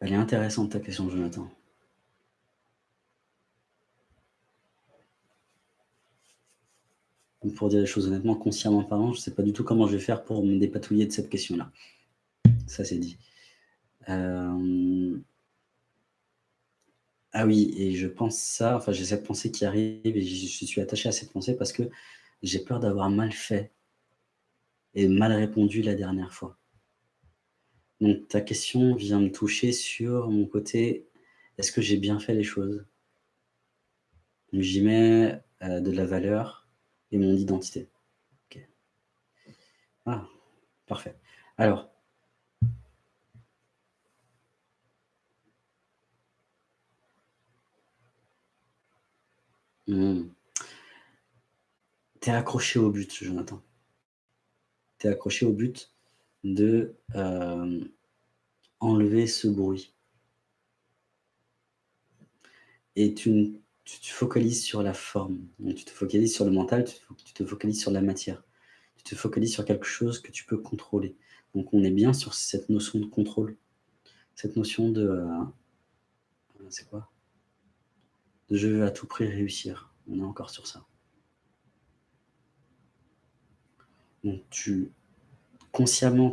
Elle est intéressante ta question, Jonathan. Pour dire les choses honnêtement, consciemment parlant, je ne sais pas du tout comment je vais faire pour me dépatouiller de cette question-là. Ça, c'est dit. Euh, ah oui, et je pense ça, enfin j'ai cette pensée qui arrive et je suis attaché à cette pensée parce que j'ai peur d'avoir mal fait et mal répondu la dernière fois. Donc ta question vient me toucher sur mon côté, est-ce que j'ai bien fait les choses? J'y mets euh, de la valeur et mon identité. Ah, parfait. Alors, hmm. Tu es accroché au but, Jonathan. Tu es accroché au but de euh, enlever ce bruit. Et tu, te focalises sur la forme, tu te focalises sur le mental, tu te, focalises sur la matière, tu te focalises sur quelque chose que tu peux contrôler. Donc on est bien sur cette notion de contrôle, cette notion de... Euh, c'est quoi? De je veux à tout prix réussir. On est encore sur ça. Donc tu consciemment,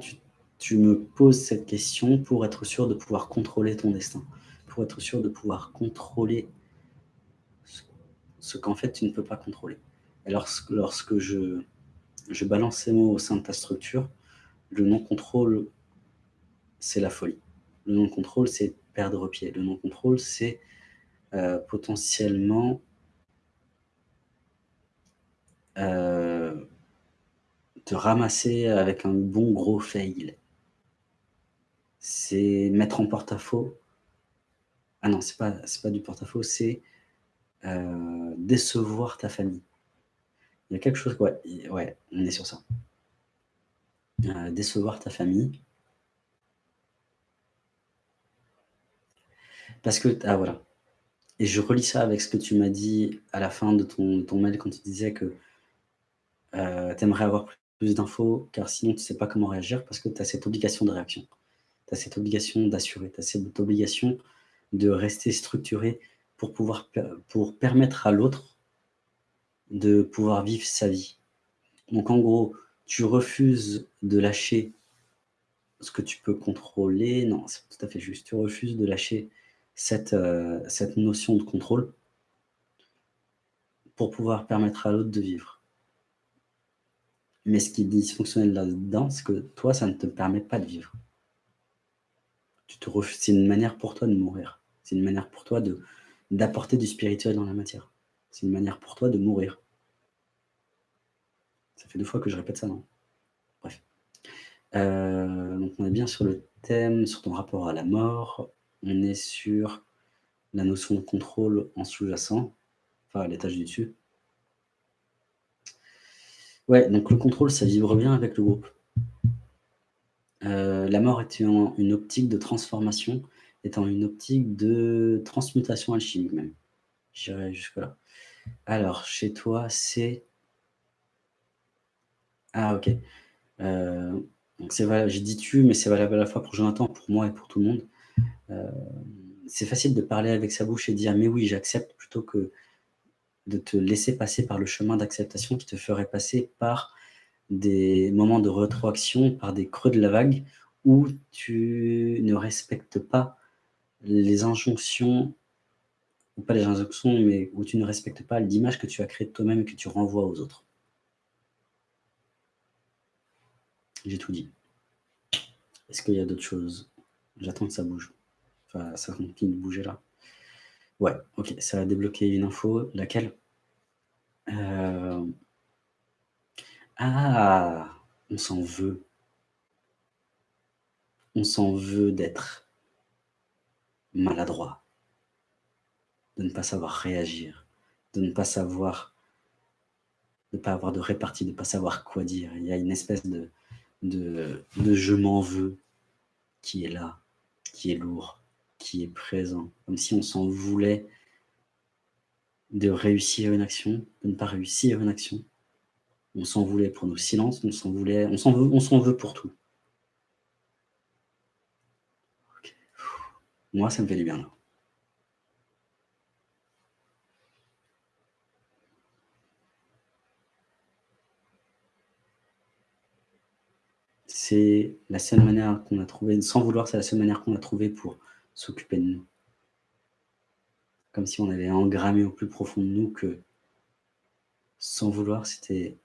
tu, me poses cette question pour être sûr de pouvoir contrôler ton destin, pour être sûr de pouvoir contrôler ce, qu'en fait tu ne peux pas contrôler. Et lorsque, je balance ces mots au sein de ta structure, le non-contrôle, c'est la folie. Le non-contrôle, c'est perdre pied. Le non-contrôle, c'est euh, potentiellement euh, te ramasser avec un bon gros fail. C'est mettre en porte-à-faux. Ah non, c'est pas, pas du porte-à-faux, c'est euh, décevoir ta famille. Il y a quelque chose, ouais, ouais on est sur ça. Euh, décevoir ta famille. Parce que, ah voilà. Et je relis ça avec ce que tu m'as dit à la fin de ton, ton mail quand tu disais que euh, tu aimerais avoir d'infos, car sinon tu ne sais pas comment réagir, parce que tu as cette obligation de réaction. Tu as cette obligation d'assurer, tu as cette obligation de rester structuré pour, pouvoir, pour permettre à l'autre de pouvoir vivre sa vie. Donc en gros, tu refuses de lâcher ce que tu peux contrôler. Non, c'est tout à fait juste. Tu refuses de lâcher cette, euh, cette notion de contrôle pour pouvoir permettre à l'autre de vivre. Mais ce qui est dysfonctionnel là-dedans, c'est que toi, ça ne te permet pas de vivre. C'est une manière pour toi de mourir. C'est une manière pour toi d'apporter du spirituel dans la matière. C'est une manière pour toi de mourir. Ça fait deux fois que je répète ça, non? Bref. Euh, donc on est bien sur le thème, sur ton rapport à la mort. On est sur la notion de contrôle en sous-jacent, enfin à l'étage du dessus. Ouais, donc le contrôle, ça vibre bien avec le groupe. Euh, la mort étant une optique de transformation, étant une optique de transmutation alchimique même. J'irai jusque-là. Alors, chez toi, c'est... Ah, ok. Euh, j'ai dit tu, mais c'est valable à la fois pour Jonathan, pour moi et pour tout le monde. Euh, c'est facile de parler avec sa bouche et dire « mais oui, j'accepte » plutôt que de te laisser passer par le chemin d'acceptation qui te ferait passer par des moments de rétroaction, par des creux de la vague, où tu ne respectes pas les injonctions, ou pas les injonctions, mais où tu ne respectes pas l'image que tu as créée de toi-même et que tu renvoies aux autres. J'ai tout dit. Est-ce qu'il y a d'autres choses? J'attends que ça bouge. Enfin, ça continue de bouger là. Ouais, ok, ça va débloquer une info. Laquelle? Euh, Ah On s'en veut. On s'en veut d'être maladroit, de ne pas savoir réagir, de ne pas savoir, de ne pas avoir de répartie, de ne pas savoir quoi dire. Il y a une espèce de, de je m'en veux qui est là, qui est lourd qui est présent, comme si on s'en voulait de réussir une action, de ne pas réussir une action. On s'en voulait pour nos silences, on s'en voulait, on s'en veut, on s'en veut pour tout. Moi, ça me fait du bien, là. C'est la seule manière qu'on a trouvé sans vouloir, c'est la seule manière qu'on a trouvé pour s'occuper de nous. Comme si on avait engrammé au plus profond de nous que sans vouloir, c'était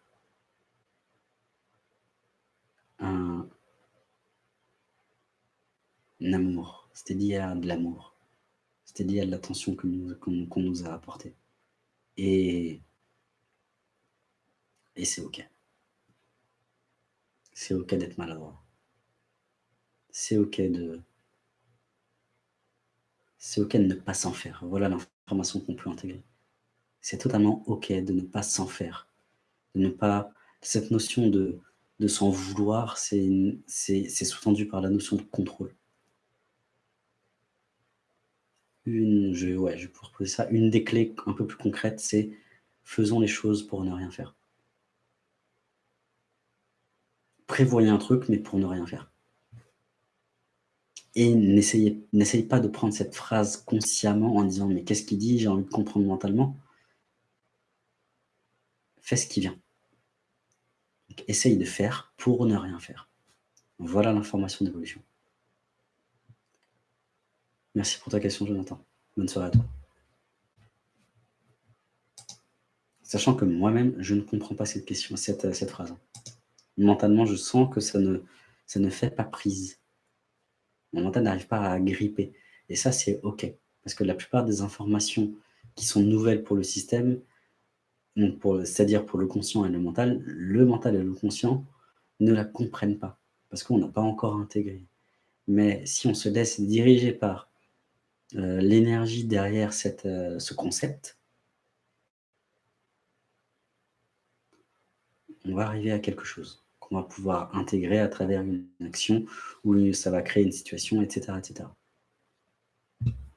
un amour, c'était lié à de l'amour. C'était lié à de l'attention qu'on nous a apportée et et c'est OK. C'est OK d'être maladroit. C'est OK de c'est OK de ne pas s'en faire. Voilà l'information qu'on peut intégrer. C'est totalement OK de ne pas s'en faire, de ne pas cette notion de s'en vouloir, c'est sous-tendu par la notion de contrôle. Une ouais, poser ça. Une des clés un peu plus concrètes, c'est faisons les choses pour ne rien faire. Prévoyez un truc, mais pour ne rien faire. Et n'essaye pas de prendre cette phrase consciemment en disant: «Mais qu'est-ce qu'il dit? J'ai envie de comprendre mentalement». Fais ce qui vient. Essaye de faire pour ne rien faire. Voilà l'information d'évolution. Merci pour ta question, Jonathan. Bonne soirée à toi. Sachant que moi-même, je ne comprends pas cette question, cette, cette phrase. Mentalement, je sens que ça ne ça ne fait pas prise. Mon mental n'arrive pas à gripper et ça, c'est OK. Parce que la plupart des informations qui sont nouvelles pour le système, c'est-à-dire pour le conscient et le mental, le mental et le conscient ne la comprennent pas parce qu'on n'a pas encore intégré. Mais si on se laisse diriger par, heu, l'énergie derrière heu, ce concept on va arriver à quelque chose, qu'on va pouvoir intégrer à travers une action où ça va créer une situation et cetera et cetera.